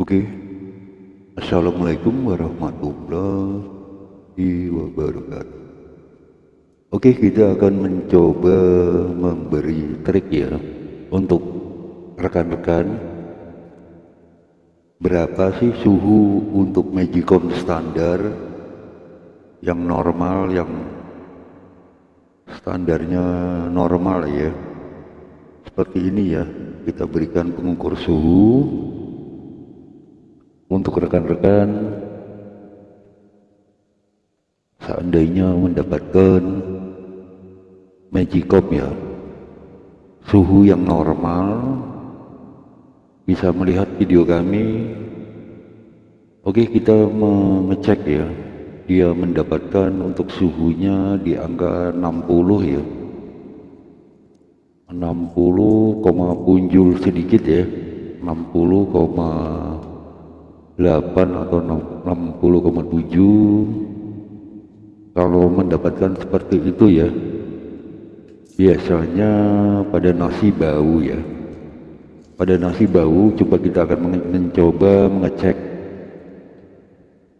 Oke. Assalamualaikum warahmatullahi wabarakatuh. Oke, kita akan mencoba memberi trik ya untuk rekan-rekan berapa sih suhu untuk Magicom standar yang normal yang standarnya normal ya seperti ini ya kita berikan pengukur suhu untuk rekan-rekan seandainya mendapatkan Magicom ya suhu yang normal bisa melihat video kami oke kita mengecek ya dia mendapatkan untuk suhunya di angka 60 ya. 60, punjul sedikit ya 60,8 atau 60,7 kalau mendapatkan seperti itu ya biasanya pada nasi bau ya. Pada nasi bau coba kita akan mencoba mengecek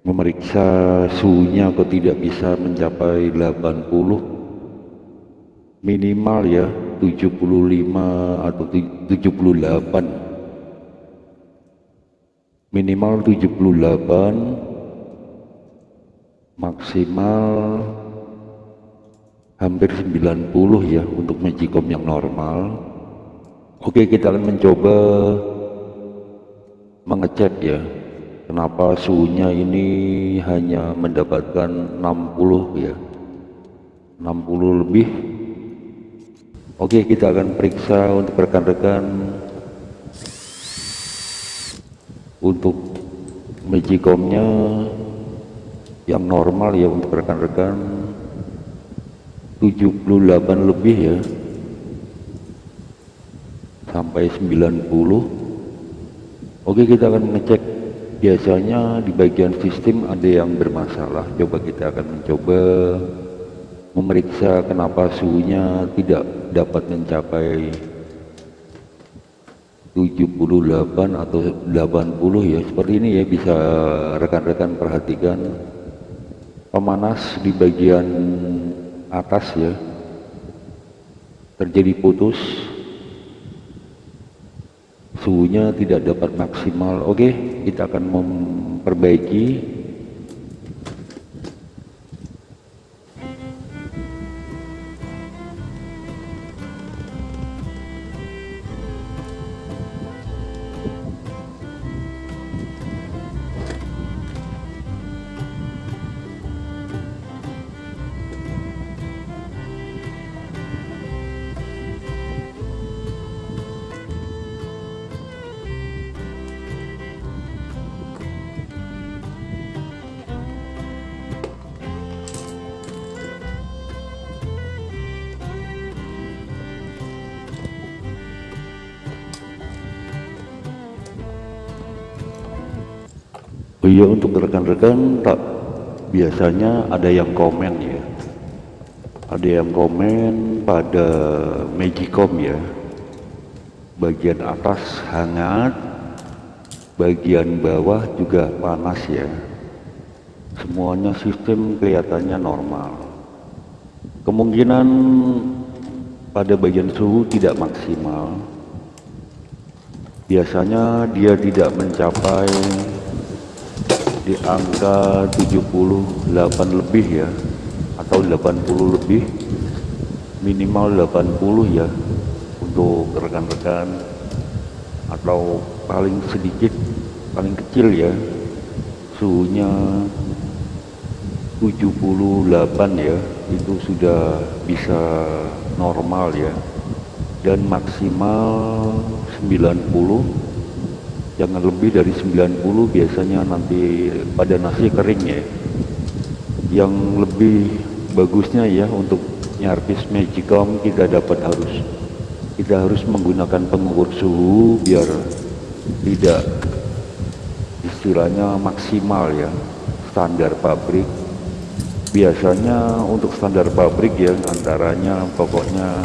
memeriksa suhunya kok tidak bisa mencapai 80 minimal ya 75 atau 78 minimal 78 maksimal hampir 90 ya untuk magicom yang normal. Oke kita akan mencoba mengecek ya kenapa suhunya ini hanya mendapatkan 60 ya 60 lebih. Oke kita akan periksa untuk rekan-rekan untuk magicomnya yang normal ya untuk rekan-rekan. 78 lebih ya. Sampai 90 oke kita akan mengecek biasanya di bagian sistem ada yang bermasalah. Coba kita akan mencoba memeriksa kenapa suhunya tidak dapat mencapai 78 atau 80 ya seperti ini ya bisa rekan-rekan perhatikan. Pemanas di bagian atas ya. Terjadi putus. Suhunya tidak dapat maksimal. Oke kita akan memperbaiki Oh iya untuk rekan-rekan tak biasanya ada yang komen ya. Ada yang komen pada Magicom ya. Bagian atas hangat bagian bawah juga panas ya. Semuanya sistem kelihatannya normal. Kemungkinan pada bagian suhu tidak maksimal. Biasanya dia tidak mencapai di angka 78 lebih ya atau 80 lebih minimal 80 ya untuk rekan-rekan atau paling sedikit paling kecil ya suhunya 78 ya itu sudah bisa normal ya dan maksimal 90 jangan lebih dari 90 biasanya nanti pada nasi kering ya. Yang lebih bagusnya ya untuk nyarpis magicom kita dapat harus. Kita harus menggunakan pengukur suhu biar tidak istilahnya maksimal ya standar pabrik. Biasanya untuk standar pabrik ya antaranya pokoknya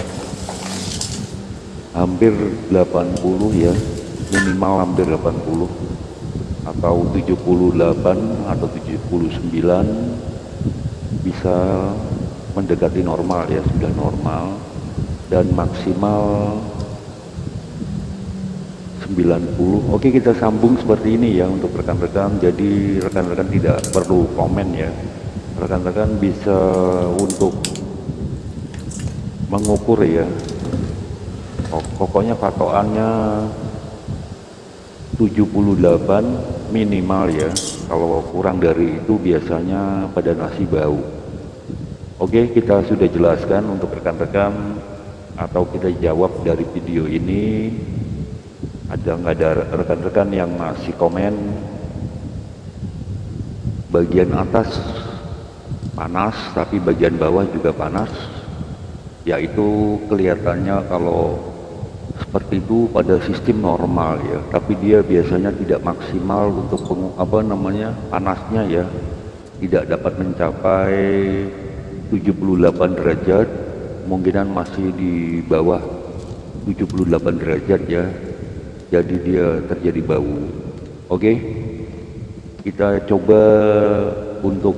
hampir 80 ya minimal hampir 80 atau 78 atau 79 bisa mendekati normal ya sudah normal. Dan maksimal 90 oke kita sambung seperti ini ya untuk rekan-rekan. Jadi rekan-rekan tidak perlu komen ya. Rekan-rekan bisa untuk mengukur ya. Pokoknya patokannya 78 minimal ya. Kalau kurang dari itu biasanya pada nasi bau. Oke kita sudah jelaskan untuk rekan-rekan atau kita jawab dari video ini. Ada nggak ada rekan-rekan yang masih komen? Bagian atas panas tapi bagian bawah juga panas. Yaitu kelihatannya kalau seperti itu pada sistem normal ya. Tapi dia biasanya tidak maksimal untuk apa namanya panasnya ya. Tidak dapat mencapai 78 derajat kemungkinan masih di bawah 78 derajat ya. Jadi dia terjadi bau. Oke? Kita coba untuk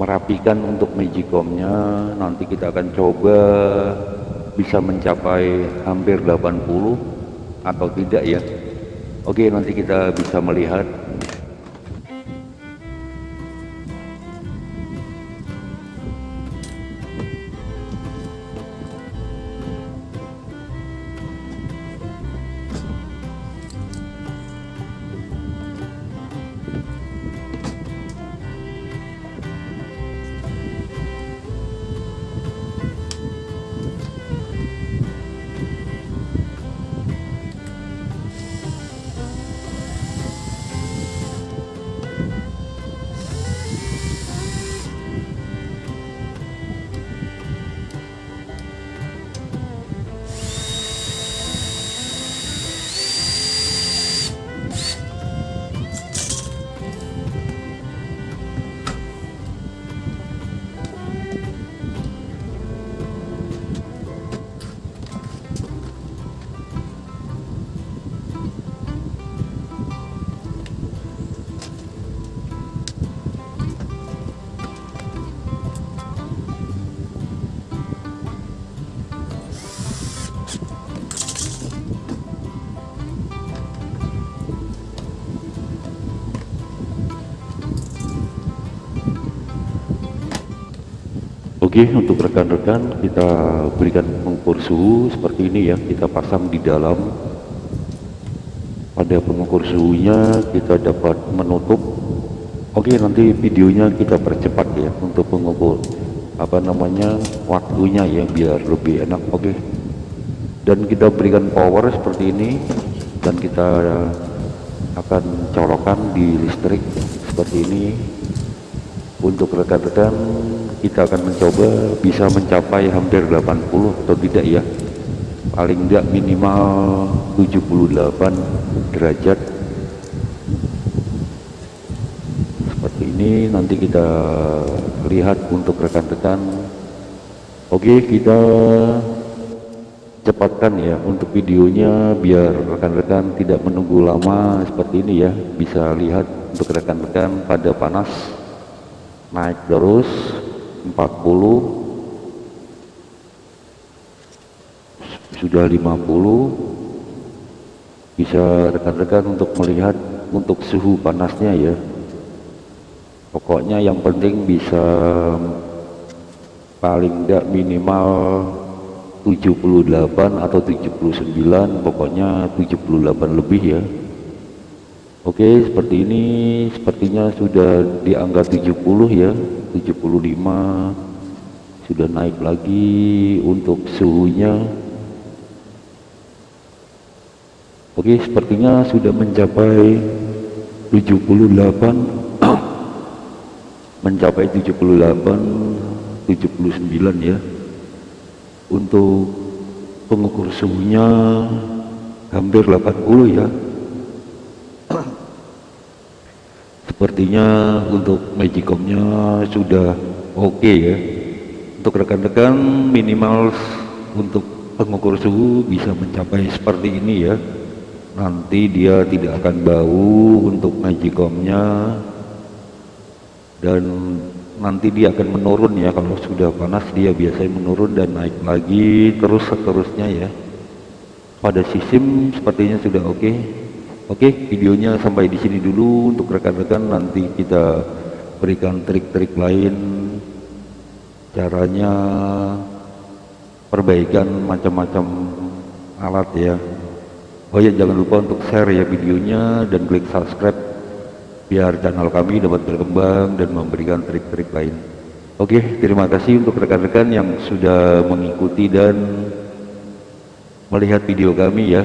merapikan untuk magicomnya. Nanti kita akan coba bisa mencapai hampir 80 atau tidak ya. Oke nanti kita bisa melihat Oke untuk rekan-rekan kita berikan pengukur suhu seperti ini ya. Kita pasang di dalam. Pada pengukur suhunya kita dapat menutup. Oke nanti videonya kita percepat ya untuk pengukur apa namanya waktunya ya biar lebih enak. Oke. Dan kita berikan power seperti ini dan kita akan colokan di listrik seperti ini untuk rekan-rekan kita akan mencoba bisa mencapai hampir 80 atau tidak ya. Paling tidak minimal 78 derajat. Seperti ini nanti kita lihat untuk rekan-rekan. Oke kita cepatkan ya untuk videonya biar rekan-rekan tidak menunggu lama seperti ini ya. Bisa lihat untuk rekan-rekan pada panas naik terus 40 sudah 50 bisa rekan-rekan untuk melihat untuk suhu panasnya ya. Pokoknya yang penting bisa paling tidak minimal 78 atau 79 pokoknya 78 lebih ya Oke seperti ini. Sepertinya sudah di angka 70 ya. 75 sudah naik lagi untuk suhunya. Oke sepertinya sudah mencapai 78 mencapai 78 79 ya. Untuk pengukur suhunya hampir 80 ya sepertinya untuk magicomnya sudah oke okay ya. Untuk rekan-rekan minimal untuk pengukur suhu bisa mencapai seperti ini ya. Nanti dia tidak akan bau untuk magicomnya dan nanti dia akan menurun ya. Kalau sudah panas dia biasanya menurun dan naik lagi terus seterusnya ya. Pada sistem sepertinya sudah oke. okay. Oke okay, videonya sampai di sini dulu untuk rekan-rekan nanti kita berikan trik-trik lain caranya perbaikan macam-macam alat ya Oh ya jangan lupa untuk share ya videonya dan klik subscribe biar channel kami dapat berkembang dan memberikan trik-trik lain. Oke, terima kasih untuk rekan-rekan yang sudah mengikuti dan melihat video kami ya.